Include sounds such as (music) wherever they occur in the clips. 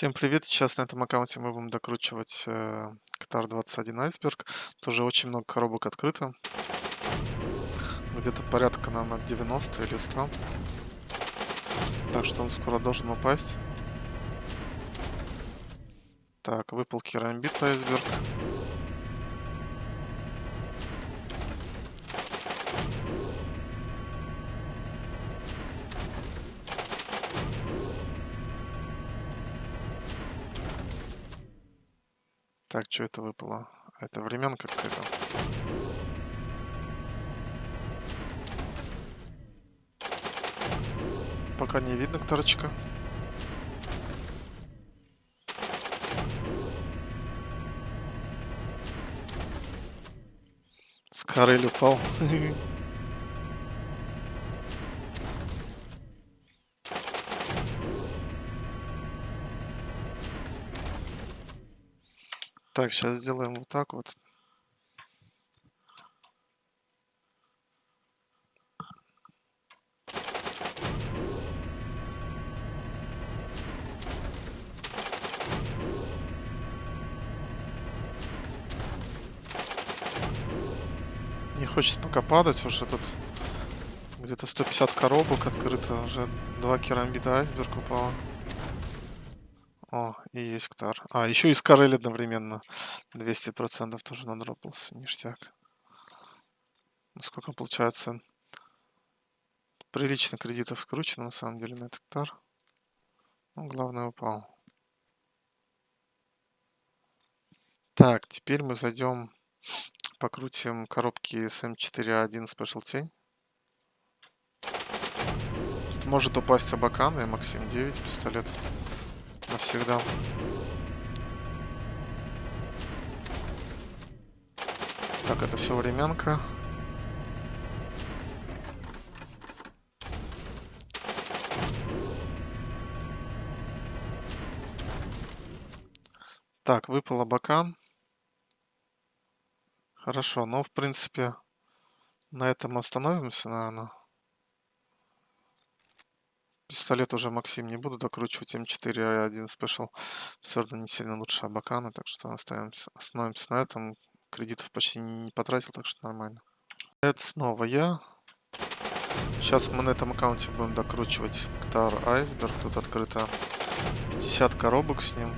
Всем привет! Сейчас на этом аккаунте мы будем докручивать э, Ктар 21 Айсберг. Тоже очень много коробок открыто. Где-то порядка, наверное, 90 или 100. Так что он скоро должен упасть. Так, выпал керамбит Айсберг. Так, что это выпало? Это временка какая-то. Пока не видно торочка. Скорель упал. (laughs) Так, сейчас сделаем вот так вот. Не хочет пока падать, уже тут где-то 150 коробок открыто, уже два керамбита айсберг упало. О, и есть Ктар. А, еще и Скарель одновременно. 200% тоже надропался. Ништяк. Ну, Сколько получается? Прилично кредитов скручено, на самом деле, на этот Ктар. Ну, главное, упал. Так, теперь мы зайдем, покрутим коробки с М4А1 Special Тень. Тут может упасть Абакан и Максим 9 пистолет навсегда. Так, это все временка. Так, выпал абакан. Хорошо, ну, в принципе, на этом остановимся, наверное. Пистолет уже Максим не буду докручивать. М4 1 Special все равно не сильно лучше Абакана, так что оставимся, остановимся на этом. Кредитов почти не, потратил, так что нормально. Это снова я. Сейчас мы на этом аккаунте будем докручивать Ктар Айсберг. Тут открыто 50 коробок с ним.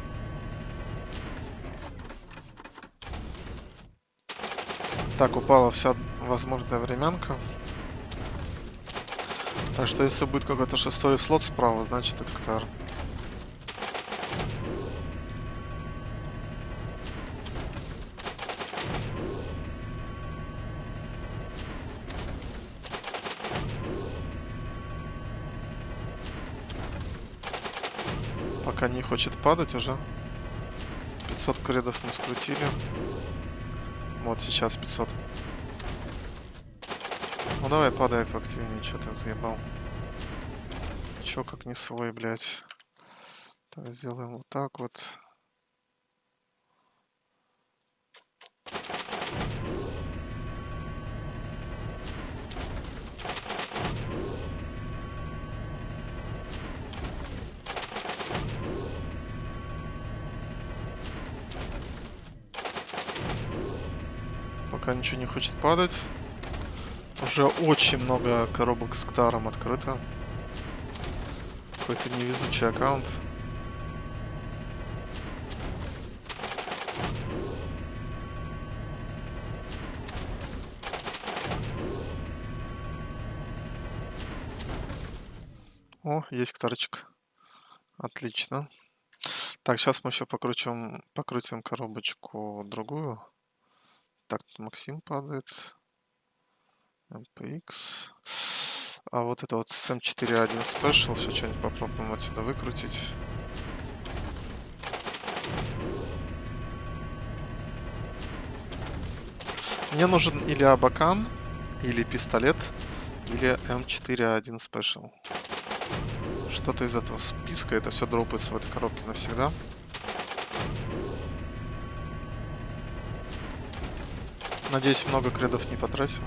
Так, упала вся возможная временка. Так что если будет какой-то шестой слот справа, значит это Ктар. Пока не хочет падать уже. 500 кредов мы скрутили. Вот сейчас 500. Ну давай падай поактивнее, что ты заебал. Чё как не свой, блядь. Так, сделаем вот так вот. Пока ничего не хочет падать. Уже очень много коробок с Ктаром открыто. Какой-то невезучий аккаунт. О, есть Ктарчик. Отлично. Так, сейчас мы еще покрутим, покрутим коробочку другую. Так, Максим падает. MPX. А вот это вот с M4.1 Special. Сейчас что-нибудь попробуем отсюда выкрутить. Мне нужен или Абакан, или пистолет, или М4А1 Special. Что-то из этого списка. Это все дропается в этой коробке навсегда. Надеюсь, много кредов не потратим.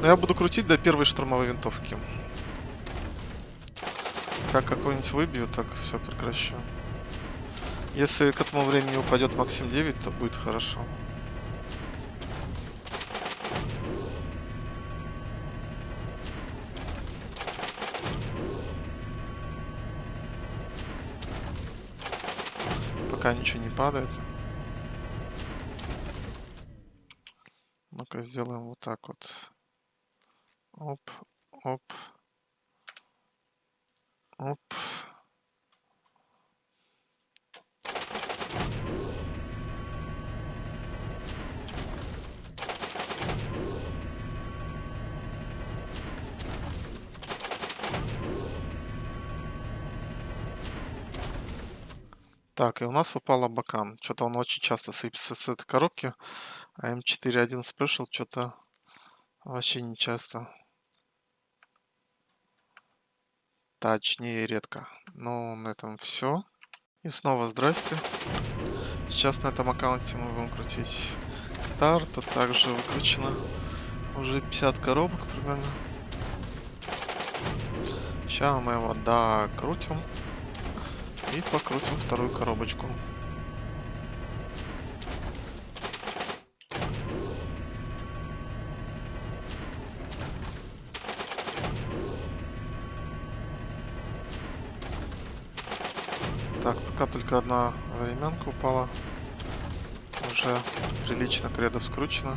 Но я буду крутить до первой штурмовой винтовки. Как какой-нибудь выбью, так все прекращу. Если к этому времени упадет Максим 9, то будет хорошо. Пока ничего не падает. Ну-ка сделаем вот так вот. Оп, оп. Оп. Так, и у нас упал Абакан. Что-то он очень часто сыпется с этой коробки. А М4.1 Special что-то вообще не часто. Точнее, редко. Ну, на этом все. И снова здрасте. Сейчас на этом аккаунте мы будем крутить гитар. Тут также выкручено уже 50 коробок примерно. Сейчас мы его докрутим. И покрутим вторую коробочку. Так, пока только одна временка упала. Уже прилично кредов скручено.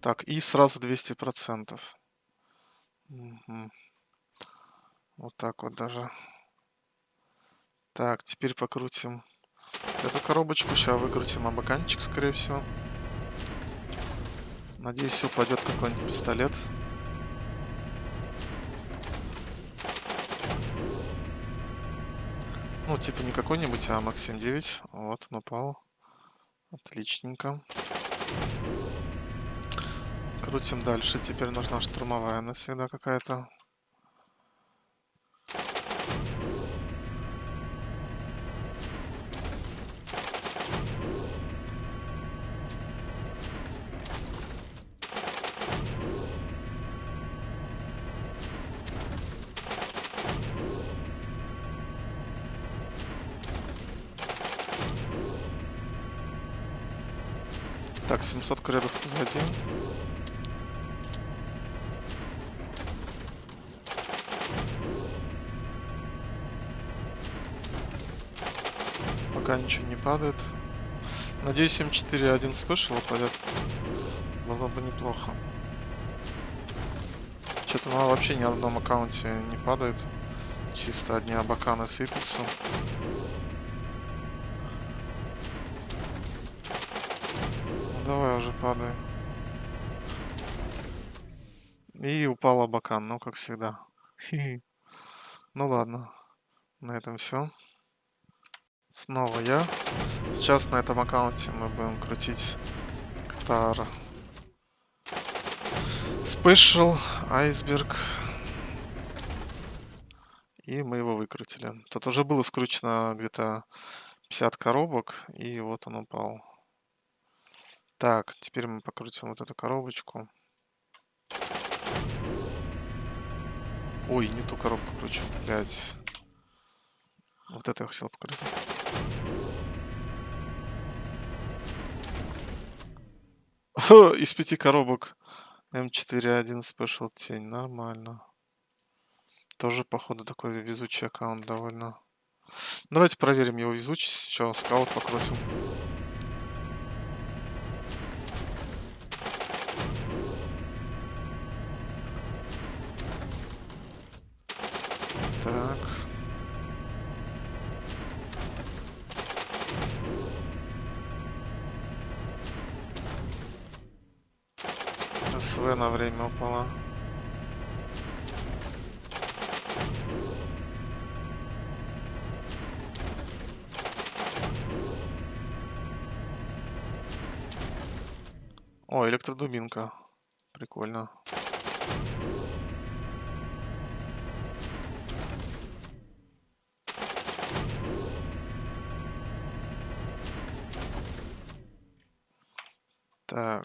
Так, и сразу 200%. Угу. Вот так вот даже. Так, теперь покрутим эту коробочку. Сейчас выкрутим абаканчик, скорее всего. Надеюсь, упадет какой-нибудь пистолет. Ну, типа не какой-нибудь, а Максим 9. Вот, он упал. Отличненько. Крутим дальше. Теперь нужна штурмовая навсегда какая-то. Так, 700 кредов позади. Пока ничего не падает. Надеюсь, М4 спешл упадет. Было бы неплохо. Что-то она вообще ни на одном аккаунте не падает. Чисто одни абаканы сыпятся. Давай уже падай. И упал абакан, ну как всегда. (laughs) Ну ладно, на этом все. Снова я. Сейчас на этом аккаунте мы будем крутить Ктар. Special Iceberg. И мы его выкрутили. Тут уже было скручено где-то 50 коробок, и вот он упал. Так, теперь мы покрутим вот эту коробочку. Ой, не ту коробку кручу, блядь. Вот это я хотел покрутить. (laughs) Из пяти коробок М4.1 Special тень. Нормально. Тоже, походу, такой везучий аккаунт довольно. Давайте проверим его везучесть. Что, скаут покрутим. Так. СВ на время упала. О, электродубинка. Прикольно. Так.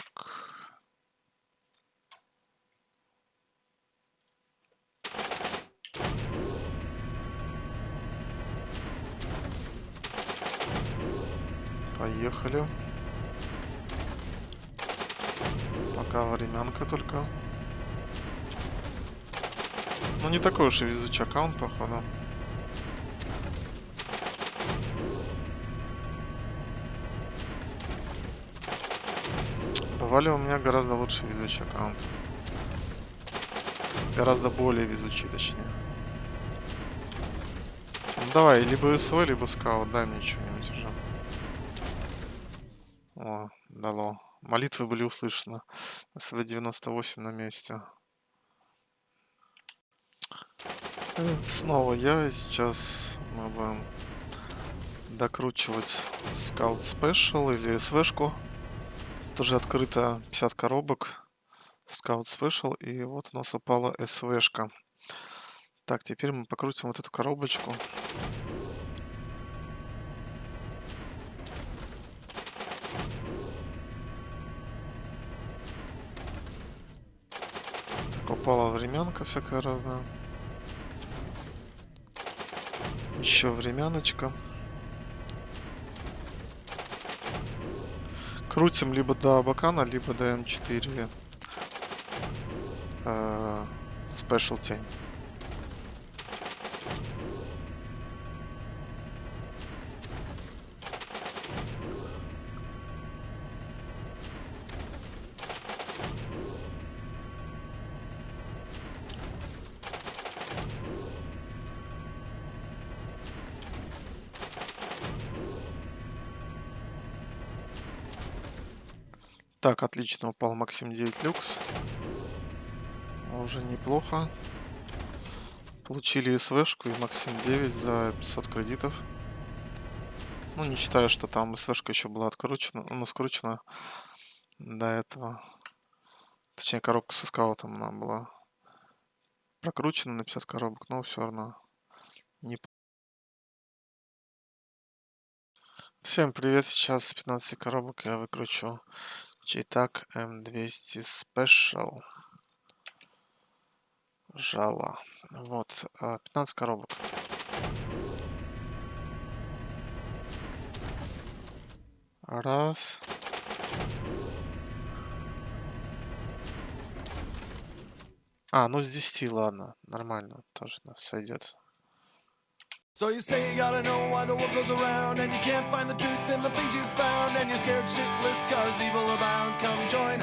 Поехали. Пока временка только. Ну не такой уж и везучий аккаунт, походу. Бывали у меня гораздо лучше везучий аккаунт. Гораздо более везучий, точнее. Ну, давай, либо СВ, либо скаут. Дай мне что-нибудь уже. О, дало. Молитвы были услышаны. СВ-98 на месте. Это снова я. Сейчас мы будем докручивать Scout Special или СВшку. Тоже открыто 50 коробок. Scout Special. И вот у нас упала СВшка. Так, теперь мы покрутим вот эту коробочку. Так, упала временка всякая разная. Еще времяночка. Крутим либо до Абакана, либо до М4. Э, Спешл тень. Так, отлично, упал Максим 9 люкс. Уже неплохо. Получили СВшку и Максим 9 за 500 кредитов. Ну, не считая, что там СВшка еще была откручена, ну, скручена до этого. Точнее, коробка со скаутом она была прокручена на 50 коробок, но все равно не Всем привет, сейчас 15 коробок я выкручу Читак М200 Special. Жало. Вот, 15 коробок. Раз. А, ну с 10, ладно. Нормально, тоже сойдет. So you say you gotta know why the world goes around And you can't find the truth in the things you've found And you're scared shitless cause evil abounds. Come join